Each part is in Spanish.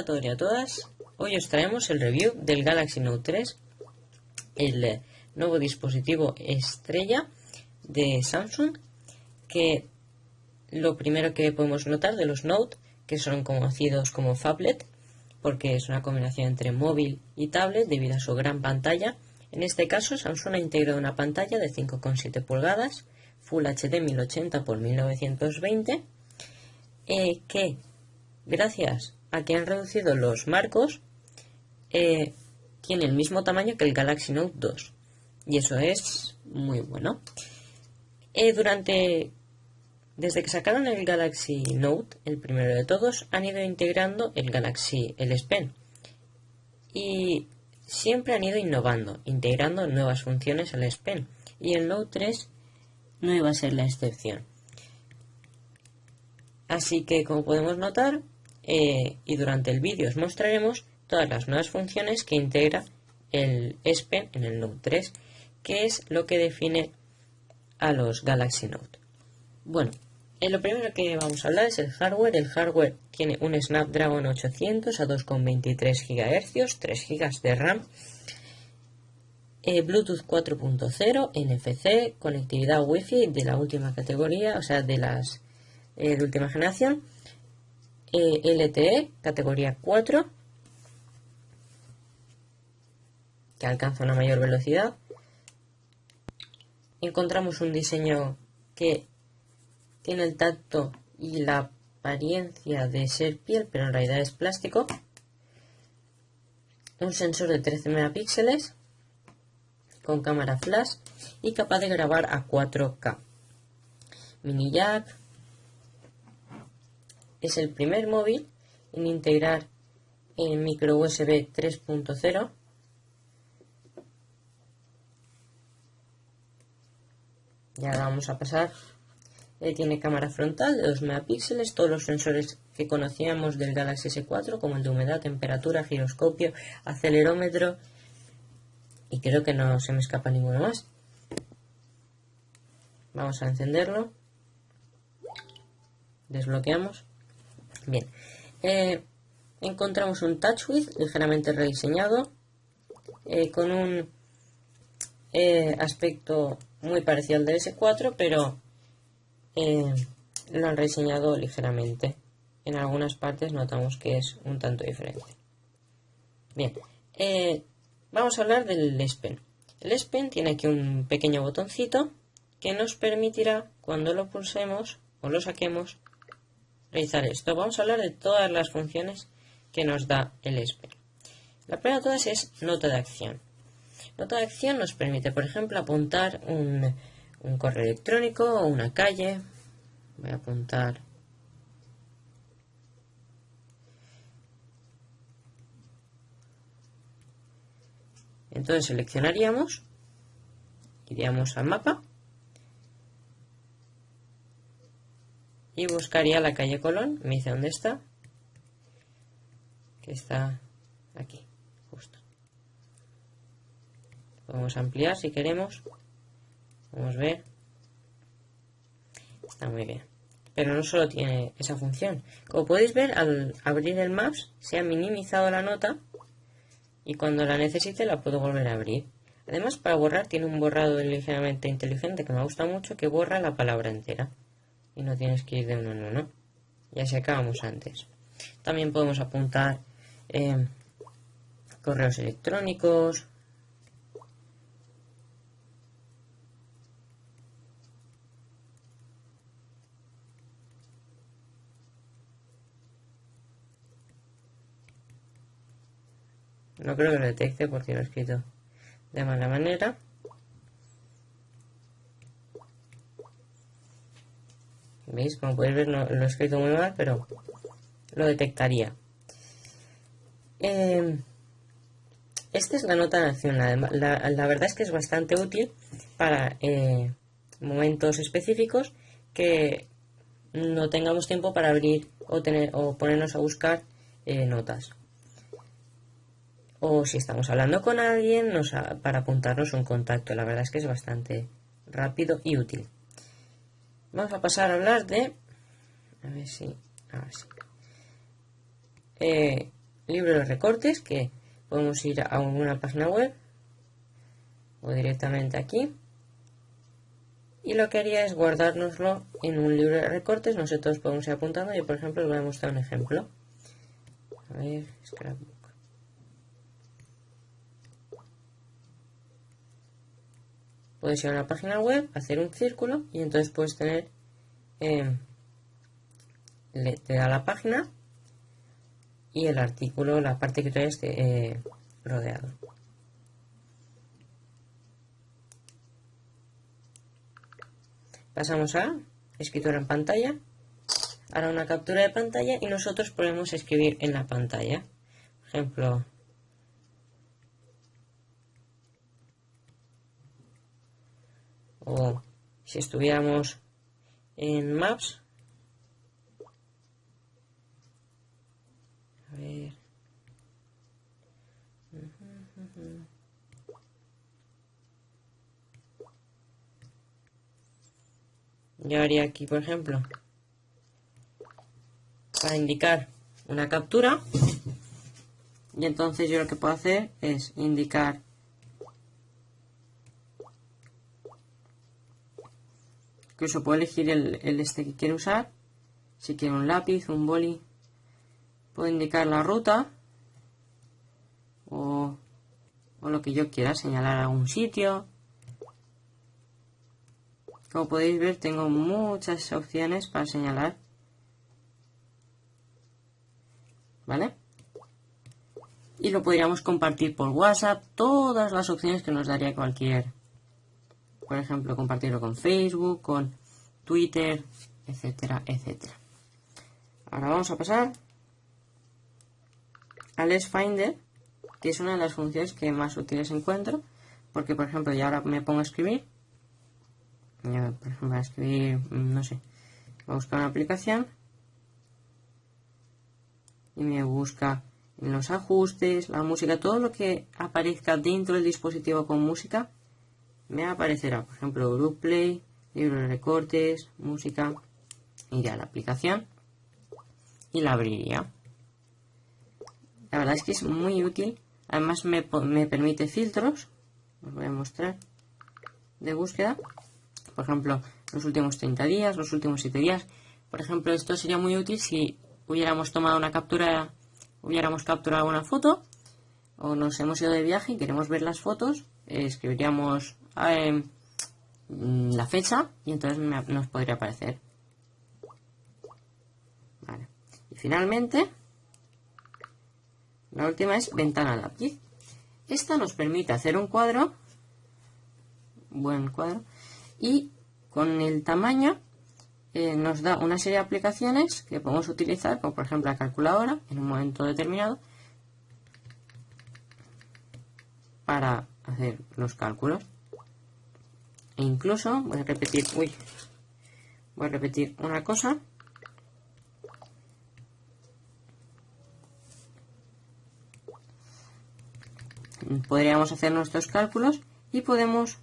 A todos y a todas. Hoy os traemos el review del Galaxy Note 3, el eh, nuevo dispositivo estrella de Samsung, que lo primero que podemos notar de los Note, que son conocidos como phablet, porque es una combinación entre móvil y tablet debido a su gran pantalla. En este caso, Samsung ha integrado una pantalla de 5,7 pulgadas, Full HD 1080 x 1920, que gracias a que han reducido los marcos, eh, tiene el mismo tamaño que el Galaxy Note 2. Y eso es muy bueno. Eh, durante desde que sacaron el Galaxy Note, el primero de todos, han ido integrando el Galaxy, el S Pen. Y siempre han ido innovando, integrando nuevas funciones al S Pen. Y el Note 3 no iba a ser la excepción. Así que, como podemos notar, eh, y durante el vídeo os mostraremos todas las nuevas funciones que integra el S Pen en el Note 3, que es lo que define a los Galaxy Note. Bueno, eh, lo primero que vamos a hablar es el hardware. El hardware tiene un Snapdragon 800 a 2,23 GHz, 3 GB de RAM, eh, Bluetooth 4.0, NFC, conectividad Wi-Fi de la última categoría, o sea, de las de última generación, LTE, categoría 4, que alcanza una mayor velocidad. Encontramos un diseño que tiene el tacto y la apariencia de ser piel, pero en realidad es plástico. Un sensor de 13 megapíxeles con cámara flash y capaz de grabar a 4K. Mini jack, es el primer móvil en integrar el micro USB 3.0 ya vamos a pasar. Tiene cámara frontal de 2 megapíxeles. Todos los sensores que conocíamos del Galaxy S4 como el de humedad, temperatura, giroscopio, acelerómetro y creo que no se me escapa ninguno más. Vamos a encenderlo. Desbloqueamos Bien, eh, encontramos un TouchWiz ligeramente rediseñado eh, con un eh, aspecto muy parecido al de S4, pero lo han rediseñado ligeramente. En algunas partes notamos que es un tanto diferente. Bien, vamos a hablar del S. El S tiene aquí un pequeño botoncito que nos permitirá, cuando lo pulsemos o lo saquemos, realizar esto. Vamos a hablar de todas las funciones que nos da el ESPER. La primera de todas es nota de acción. Nota de acción nos permite, por ejemplo, apuntar un, un correo electrónico o una calle. Voy a apuntar Entonces seleccionaríamos, iríamos al mapa y buscaría la calle Colón. Me dice dónde está. Que está aquí, justo. Podemos ampliar si queremos. Vamos a ver. Está muy bien. Pero no solo tiene esa función. Como podéis ver, al abrir el Maps se ha minimizado la nota y cuando la necesite la puedo volver a abrir. Además, para borrar tiene un borrado ligeramente inteligente que me gusta mucho que borra la palabra entera y no tienes que ir de uno en uno. Ya se acabamos antes. También podemos apuntar eh, correos electrónicos. No creo que lo detecte porque lo he escrito de mala manera. ¿Veis? Como podéis ver, lo he escrito muy mal, pero lo detectaría. Eh, esta es la nota de acción. La, verdad es que es bastante útil para eh, momentos específicos que no tengamos tiempo para abrir o, tener, o ponernos a buscar eh, notas. O si estamos hablando con alguien para apuntarnos un contacto. La verdad es que es bastante rápido y útil. Vamos a pasar a hablar de... A ver si... eh, libro de recortes que podemos ir a una página web o directamente aquí. Y lo que haría es guardárnoslo en un libro de recortes. Nosotros podemos ir apuntando. Yo por ejemplo les voy a mostrar un ejemplo. A ver, scrapbook puedes ir a una página web hacer un círculo y entonces puedes tener eh, te da la página y el artículo, la parte que trae este eh, rodeado. Pasamos a escritura en pantalla. Ahora una captura de pantalla y nosotros podemos escribir en la pantalla. Por ejemplo, o si estuviéramos en Maps, a yo haría aquí, por ejemplo, para indicar una captura, y entonces yo lo que puedo hacer es indicar incluso puedo elegir el, este que quiero usar si quiero un lápiz, un boli puedo indicar la ruta o, o lo que yo quiera, señalar algún sitio como podéis ver tengo muchas opciones para señalar. ¿Vale? Y lo podríamos compartir por WhatsApp, todas las opciones que nos daría cualquier. Por ejemplo, compartirlo con Facebook, con Twitter, etcétera, etcétera. Ahora vamos a pasar al Finder, que es una de las funciones que más útiles encuentro, porque por ejemplo, ya ahora me pongo a escribir por ejemplo, a escribir, mm, no sé, voy a buscar una aplicación y me busca los ajustes, la música, todo lo que aparezca dentro del dispositivo con música, me aparecerá, por ejemplo, Group Play, libro de recortes, música, iría a la aplicación y la abriría. La verdad es que es muy útil, además me, me permite filtros, os voy a mostrar, de búsqueda, por ejemplo, los últimos 30 días, los últimos 7 días. Por ejemplo, esto sería muy útil si hubiéramos tomado una captura, hubiéramos capturado una foto o nos hemos ido de viaje y queremos ver las fotos, escribiríamos eh, la fecha y entonces nos podría aparecer. Y finalmente, la última es ventana lápiz. Esta nos permite hacer un cuadro, buen cuadro, y con el tamaño eh, nos da una serie de aplicaciones que podemos utilizar, como por ejemplo la calculadora, en un momento determinado, para hacer los cálculos. Incluso, voy a repetir, uy, voy a repetir una cosa. Podríamos hacer nuestros cálculos y podemos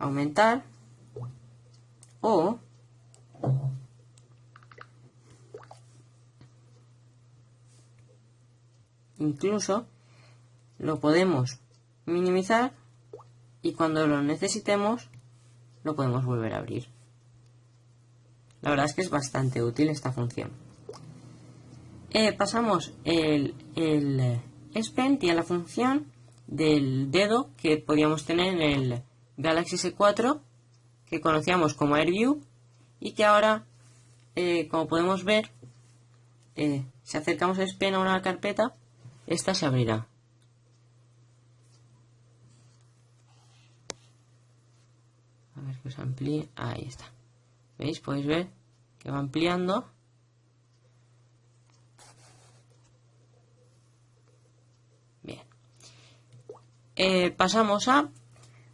aumentar o incluso lo podemos minimizar y cuando lo necesitemos lo podemos volver a abrir. La verdad es que es bastante útil esta función. Eh, pasamos el, el S y a la función del dedo que podíamos tener en el Galaxy S4 que conocíamos como AirView y que ahora, eh, como podemos ver, eh, si acercamos el pen a una carpeta, esta se abrirá. Se amplíe. Ahí está. ¿Veis? Podéis ver que va ampliando. Bien. Eh, pasamos a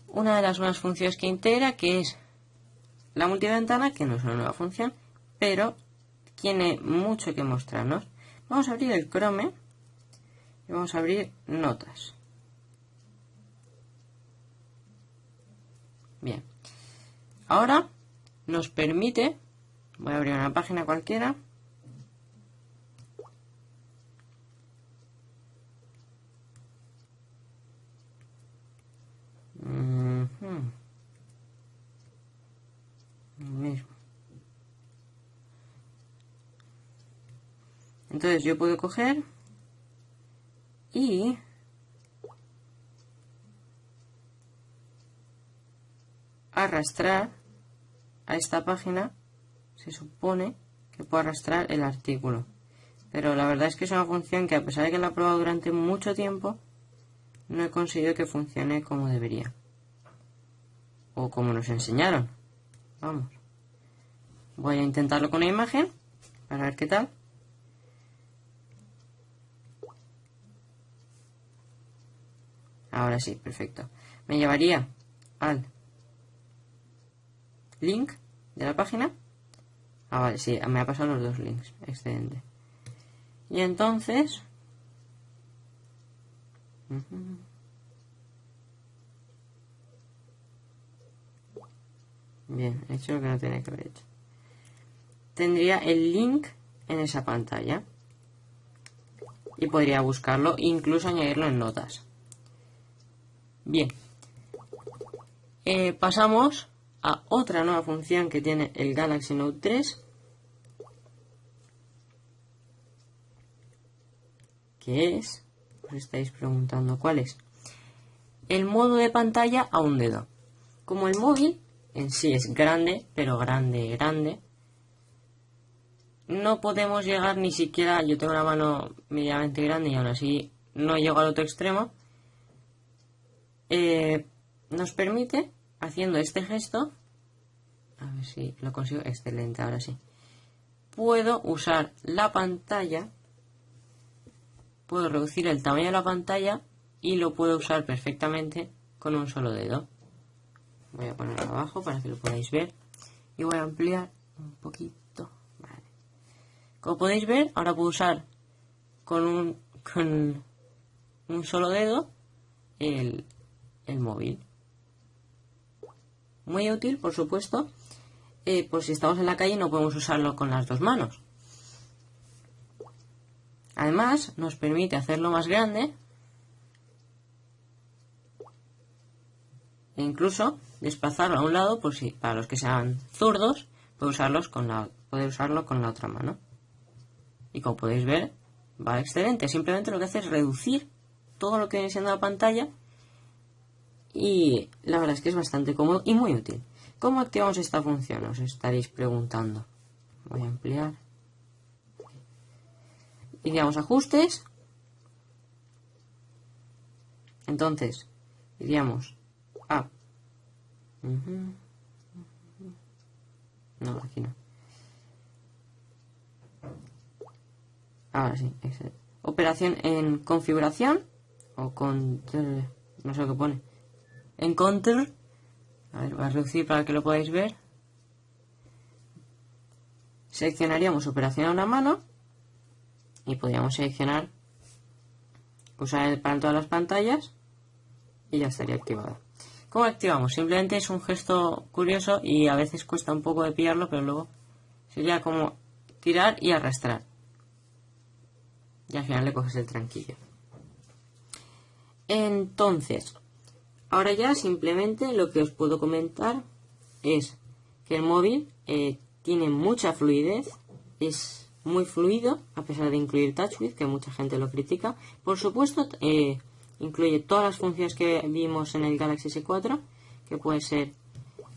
una de las buenas funciones que integra, que es la multiventana, que no es una nueva función, pero tiene mucho que mostrarnos. Vamos a abrir el Chrome y vamos a abrir notas. Bien. Ahora nos permite, voy a abrir una página cualquiera, Entonces yo puedo coger y arrastrar a esta página, se supone que puedo arrastrar el artículo. Pero la verdad es que es una función que a pesar de que la he probado durante mucho tiempo, no he conseguido que funcione como debería. O como nos enseñaron. Vamos. Voy a intentarlo con una imagen para ver qué tal. Ahora sí, perfecto. Me llevaría al link de la página. Ah, vale, sí, me ha pasado los dos links. Excelente. Y entonces... Bien, he hecho lo que no tenía que haber hecho. Tendría el link en esa pantalla. Y podría buscarlo incluso añadirlo en notas. Bien. Eh, pasamos a otra nueva función que tiene el Galaxy Note 3. Que es, os estáis preguntando cuál es. El modo de pantalla a un dedo. Como el móvil en sí es grande, pero grande, grande, no podemos llegar ni siquiera, yo tengo una mano medianamente grande y aún así no llego al otro extremo, eh, nos permite, haciendo este gesto, a ver si lo consigo, excelente, ahora sí, puedo usar la pantalla, puedo reducir el tamaño de la pantalla y lo puedo usar perfectamente con un solo dedo. Voy a ponerlo abajo para que lo podáis ver y voy a ampliar un poquito. Como podéis ver, ahora puedo usar con un, solo dedo el móvil. Muy útil, por supuesto, eh, por si estamos en la calle no podemos usarlo con las dos manos. Además, nos permite hacerlo más grande e incluso desplazarlo a un lado por si para los que sean zurdos puede usarlos con la puede usarlo con la otra mano y como podéis ver va excelente simplemente lo que hace es reducir todo lo que viene siendo la pantalla y la verdad es que es bastante cómodo y muy útil. ¿Cómo activamos esta función? Os estaréis preguntando. Voy a ampliar. Iríamos ajustes. Entonces, iríamos a... No, aquí no. Ahora sí, operación en configuración o con... no sé qué pone en Counter. A ver, va a reducir para que lo podáis ver. Seleccionaríamos operación a una mano y podríamos seleccionar usar para todas las pantallas y ya estaría activado. ¿Cómo activamos? Simplemente es un gesto curioso y a veces cuesta un poco de pillarlo, pero luego sería como tirar y arrastrar. Y al final le coges el tranquillo. Entonces, Ahora ya simplemente lo que os puedo comentar es que el móvil eh, tiene mucha fluidez, es muy fluido a pesar de incluir TouchWiz, que mucha gente lo critica. Por supuesto, eh, incluye todas las funciones que vimos en el Galaxy S4, que puede ser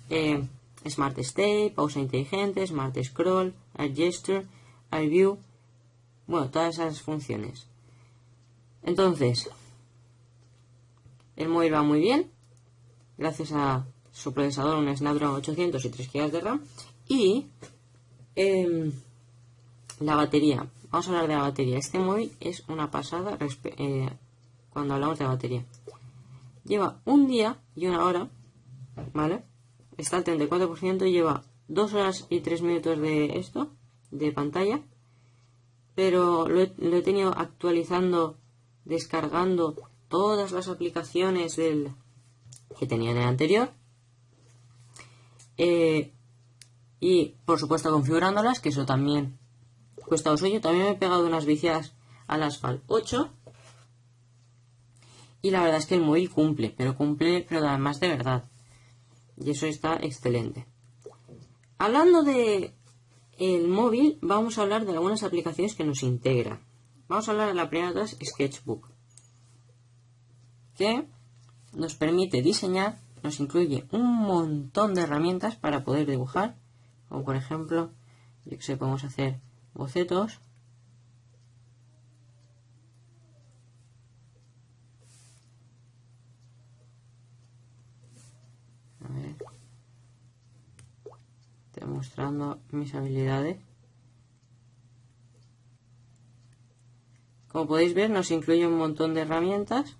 eh, Smart Stay, pausa inteligente, Smart Scroll, Air Gesture, View, bueno, todas esas funciones. Entonces, el móvil va muy bien, gracias a su procesador, un Snapdragon 800 y 3 GB de RAM. Y em, la batería. Vamos a hablar de la batería. Este móvil es una pasada eh, cuando hablamos de batería. Lleva un día y una hora, ¿vale? Está al 34% y lleva 2 horas y 3 minutos de esto, de pantalla. Pero lo he tenido actualizando, descargando todas las aplicaciones del, que tenía en el anterior. Eh, y por supuesto configurándolas, que eso también cuesta lo suyo. También me he pegado unas viciadas al Asphalt 8. Y la verdad es que el móvil cumple, pero cumple, pero además de verdad. Y eso está excelente. Hablando de el móvil, vamos a hablar de algunas aplicaciones que nos integra. Vamos a hablar de la primera de todas, Sketchbook, que nos permite diseñar, nos incluye un montón de herramientas para poder dibujar, como por ejemplo, yo que sé, podemos hacer bocetos, mostrando mis habilidades. Como podéis ver, nos incluye un montón de herramientas.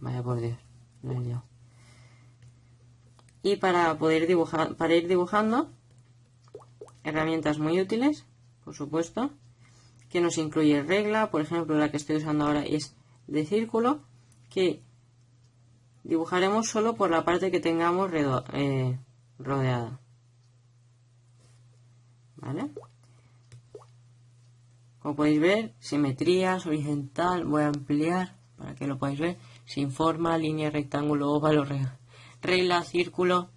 Vaya por Dios, Y para poder dibujar, para ir dibujando, herramientas muy útiles, por supuesto, que nos incluye regla, por ejemplo, la que estoy usando ahora es de círculo, que Dibujaremos solo por la parte que tengamos eh, rodeada. ¿Vale? Como podéis ver, simetrías, horizontal, voy a ampliar para que lo podáis ver. Sin forma, línea, rectángulo, óvalo, regla, círculo,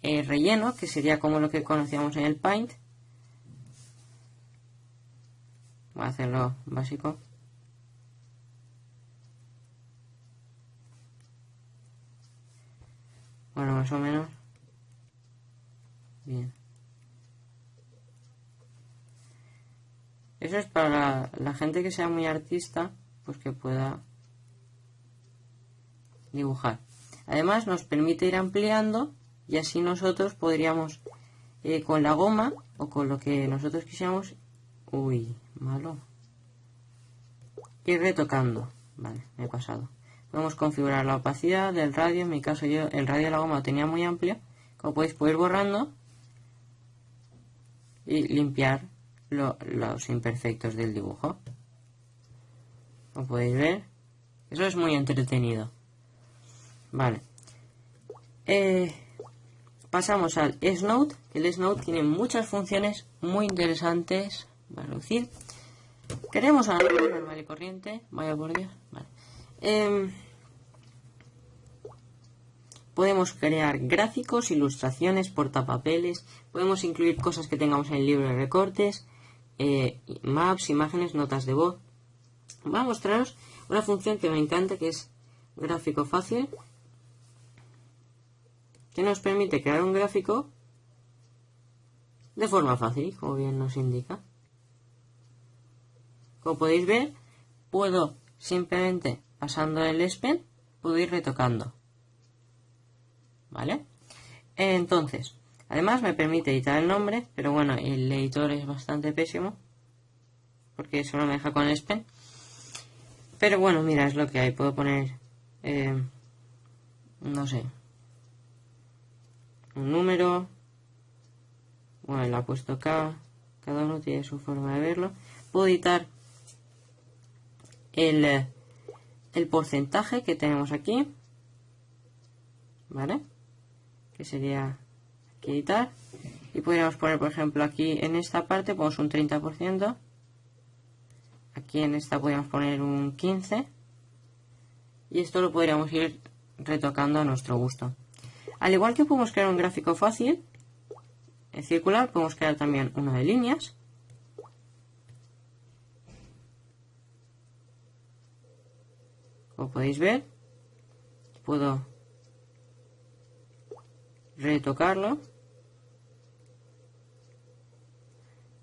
eh, relleno, que sería como lo que conocíamos en el Paint. Voy a hacerlo básico. Bueno, más o menos. Bien. Eso es para la, gente que sea muy artista, pues que pueda dibujar. Además nos permite ir ampliando y así nosotros podríamos eh, con la goma o con lo que nosotros quisiéramos, uy, malo, ir retocando. Vale, me he pasado. Podemos configurar la opacidad del radio. En mi caso yo el radio de la goma lo tenía muy amplio. Como podéis, puedo ir borrando y limpiar los imperfectos del dibujo. Como podéis ver, eso es muy entretenido. Vale. Eh, pasamos al S-Note. El S-Note tiene muchas funciones muy interesantes. a reducir. Queremos una normal y corriente. Vaya por Dios. Em, podemos crear gráficos, ilustraciones, portapapeles, podemos incluir cosas que tengamos en el libro de recortes, eh, maps, imágenes, notas de voz. Voy a mostraros una función que me encanta que es gráfico fácil, que nos permite crear un gráfico de forma fácil, como bien nos indica. Como podéis ver, puedo simplemente pasando el SPEN, puedo ir retocando. ¿Vale? Entonces, además me permite editar el nombre, pero bueno, el editor es bastante pésimo, porque solo me deja con el SPEN. Pero bueno, mira, es lo que hay. Puedo poner, eh, no sé, un número. Bueno, le ha puesto K. Cada uno tiene su forma de verlo. Puedo editar el el porcentaje que tenemos aquí, ¿vale? Que sería aquí editar. Y podríamos poner, por ejemplo, aquí en esta parte ponemos un 30%. Aquí en esta podríamos poner un 15%. Y esto lo podríamos ir retocando a nuestro gusto. Al igual que podemos crear un gráfico fácil, en circular, podemos crear también uno de líneas. Como podéis ver, puedo retocarlo.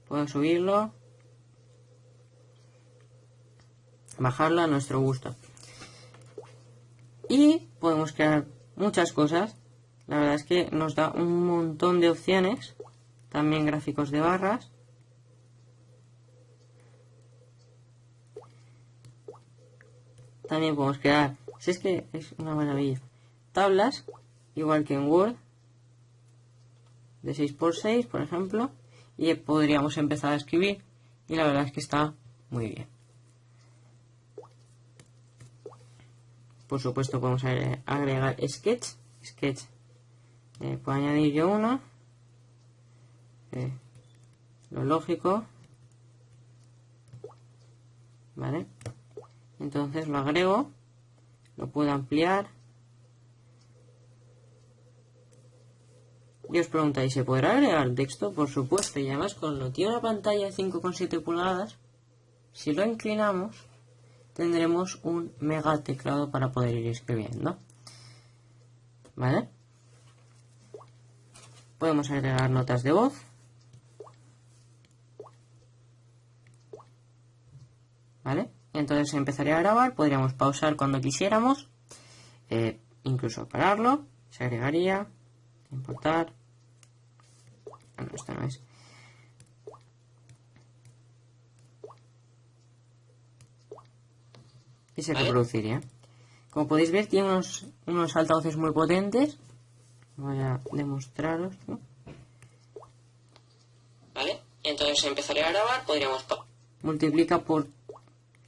Puedo subirlo. Bajarlo a nuestro gusto. Y podemos crear muchas cosas. La verdad es que nos da un montón de opciones. También gráficos de barras. También podemos crear, si es que es una maravilla, tablas, igual que en Word, de 6x6, por ejemplo, y podríamos empezar a escribir, y la verdad es que está muy bien. Por supuesto podemos agregar sketch, sketch, eh, puedo añadir yo uno, eh, lo lógico, ¿vale? Entonces lo agrego, lo puedo ampliar. Y os preguntáis, ¿se podrá agregar texto? Por supuesto, y además con lo tiene una pantalla de 5,7 pulgadas, si lo inclinamos, tendremos un mega teclado para poder ir escribiendo. ¿Vale? Podemos agregar notas de voz. ¿Vale? Entonces empezaría a grabar, podríamos pausar cuando quisiéramos, eh, incluso pararlo, se agregaría, importar, ah, no, esto no es. Y se reproduciría. Como podéis ver, tiene unos, unos altavoces muy potentes. Voy a demostraros. ¿Vale? Entonces empezaré a grabar, podríamos... Multiplica por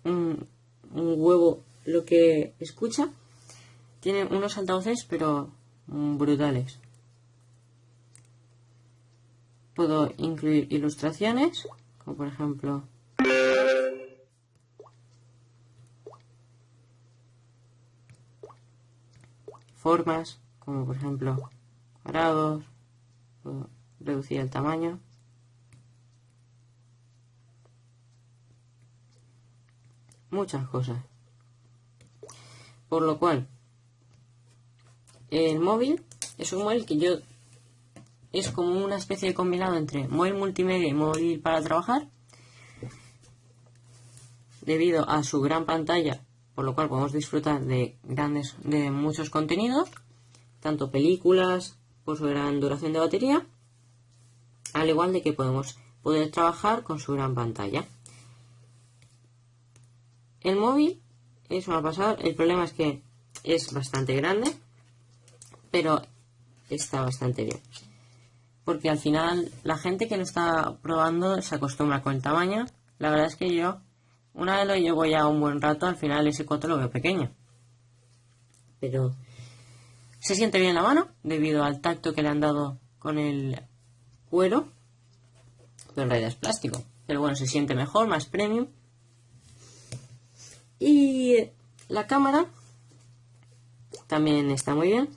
un, huevo lo que escucha. Tiene unos altavoces, pero brutales. Puedo incluir ilustraciones, como por ejemplo... Formas, como por ejemplo reducir el tamaño. muchas cosas. Por lo cual, el móvil es un móvil que yo es como una especie de combinado entre móvil multimedia y móvil para trabajar. Debido a su gran pantalla, por lo cual podemos disfrutar de grandes, de muchos contenidos, tanto películas su gran duración de batería, al igual de que podemos poder trabajar con su gran pantalla. El móvil es una pasada. El problema es que es bastante grande, pero está bastante bien. Porque al final la gente que lo está probando se acostumbra con el tamaño. La verdad es que yo, una vez lo llevo ya un buen rato, al final ese 4 lo veo pequeño. Pero se siente bien la mano debido al tacto que le han dado con el cuero. Pero en realidad es plástico. Pero bueno, se siente mejor, más premium. Y la cámara también está muy bien.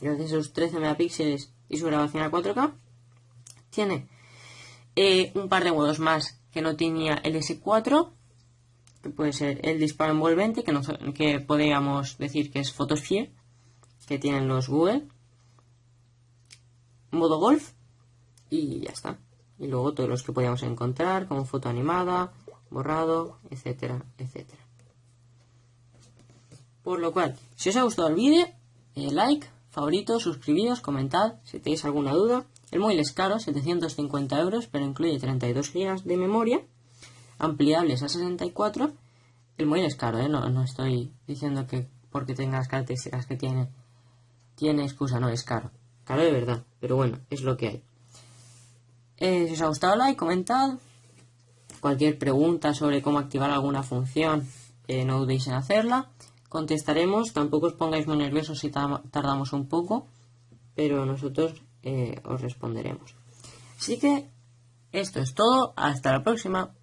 Gracias a sus 13 megapíxeles y su grabación a 4K. Tiene eh, un par de modos más que no tenía el S4, que puede ser el disparo envolvente, que, que podríamos decir que es Photosphere, que tienen los Google. Modo golf y ya está. Y luego todos los que podíamos encontrar, como foto animada, borrado, etcétera, etcétera. Por lo cual, si os ha gustado el vídeo, eh, like, favorito, suscribíos, comentad si tenéis alguna duda. El móvil es caro, 750 euros, pero incluye 32 GB de memoria, ampliables a 64. El móvil es caro, ¿eh? no, no estoy diciendo que porque tenga las características que tiene, tiene excusa, no, es caro. Caro de verdad, pero bueno, es lo que hay. Eh, si os ha gustado, like, comentad, Cualquier pregunta sobre cómo activar alguna función, eh, no dudéis en hacerla. Contestaremos, tampoco os pongáis muy nerviosos si tardamos un poco, pero nosotros eh, os responderemos. Así que esto es todo, hasta la próxima.